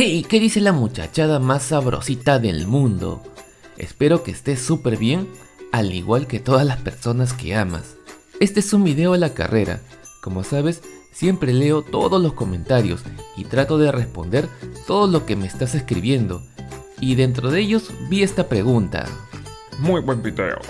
¡Hey! ¿Qué dice la muchachada más sabrosita del mundo? Espero que estés súper bien, al igual que todas las personas que amas. Este es un video a la carrera. Como sabes, siempre leo todos los comentarios y trato de responder todo lo que me estás escribiendo. Y dentro de ellos vi esta pregunta. Muy buen video.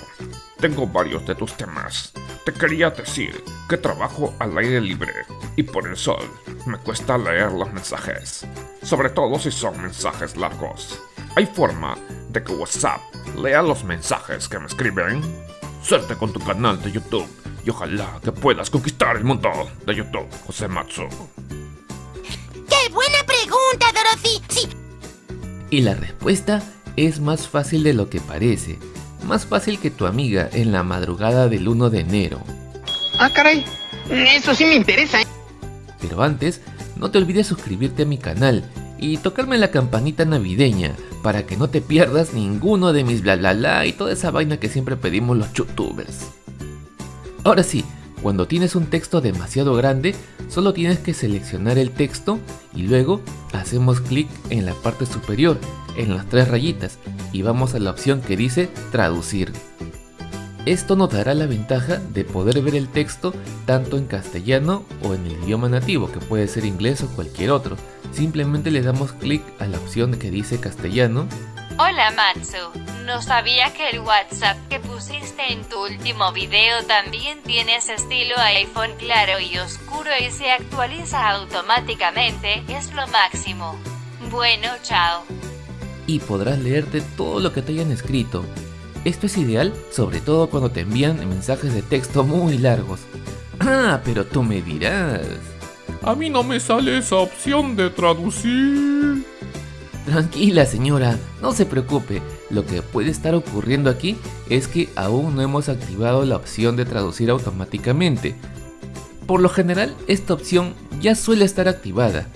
Tengo varios de tus temas. Te quería decir que trabajo al aire libre y por el sol me cuesta leer los mensajes, sobre todo si son mensajes largos. ¿Hay forma de que WhatsApp lea los mensajes que me escriben? Suerte con tu canal de YouTube y ojalá que puedas conquistar el mundo de YouTube, José Matsu. ¡Qué buena pregunta, Dorothy! Sí. Y la respuesta es más fácil de lo que parece. Más fácil que tu amiga en la madrugada del 1 de enero. Ah, caray. Eso sí me interesa. ¿eh? Pero antes, no te olvides suscribirte a mi canal y tocarme la campanita navideña para que no te pierdas ninguno de mis bla bla bla y toda esa vaina que siempre pedimos los youtubers. Ahora sí, cuando tienes un texto demasiado grande, solo tienes que seleccionar el texto y luego hacemos clic en la parte superior, en las tres rayitas, y vamos a la opción que dice traducir. Esto nos dará la ventaja de poder ver el texto tanto en castellano o en el idioma nativo, que puede ser inglés o cualquier otro. Simplemente le damos clic a la opción que dice castellano. Hola Matsu, no sabía que el WhatsApp que pusiste en tu último video también tiene ese estilo iPhone claro y oscuro y se actualiza automáticamente, es lo máximo. Bueno, chao. Y podrás leerte todo lo que te hayan escrito, esto es ideal sobre todo cuando te envían mensajes de texto muy largos. Ah, pero tú me dirás. A mí no me sale esa opción de traducir. Tranquila señora, no se preocupe, lo que puede estar ocurriendo aquí es que aún no hemos activado la opción de traducir automáticamente. Por lo general, esta opción ya suele estar activada,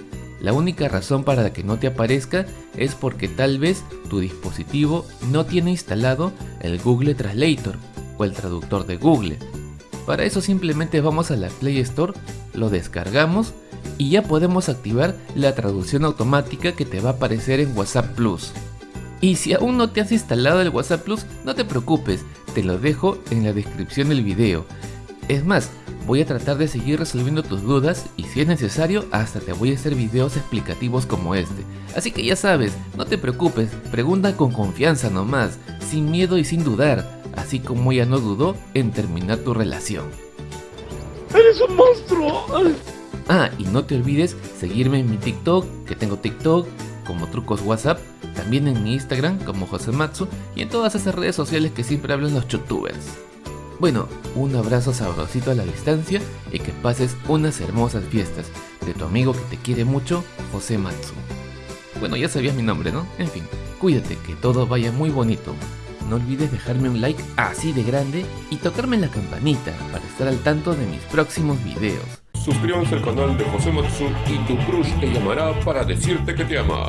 la única razón para que no te aparezca es porque tal vez tu dispositivo no tiene instalado el Google Translator o el traductor de Google. Para eso simplemente vamos a la Play Store, lo descargamos y ya podemos activar la traducción automática que te va a aparecer en WhatsApp Plus. Y si aún no te has instalado el WhatsApp Plus, no te preocupes, te lo dejo en la descripción del video. Es más, voy a tratar de seguir resolviendo tus dudas y si es necesario hasta te voy a hacer videos explicativos como este. Así que ya sabes, no te preocupes, pregunta con confianza nomás, sin miedo y sin dudar, así como ella no dudó en terminar tu relación. ¡Eres un monstruo! Ah, y no te olvides seguirme en mi TikTok, que tengo TikTok, como trucos WhatsApp, también en mi Instagram como Josematsu y en todas esas redes sociales que siempre hablan los youtubers. Bueno, un abrazo sabrosito a la distancia y que pases unas hermosas fiestas de tu amigo que te quiere mucho, José Matsu. Bueno, ya sabías mi nombre, ¿no? En fin, cuídate, que todo vaya muy bonito. No olvides dejarme un like así de grande y tocarme la campanita para estar al tanto de mis próximos videos. Suscríbanse al canal de José Matsu y tu crush te llamará para decirte que te ama.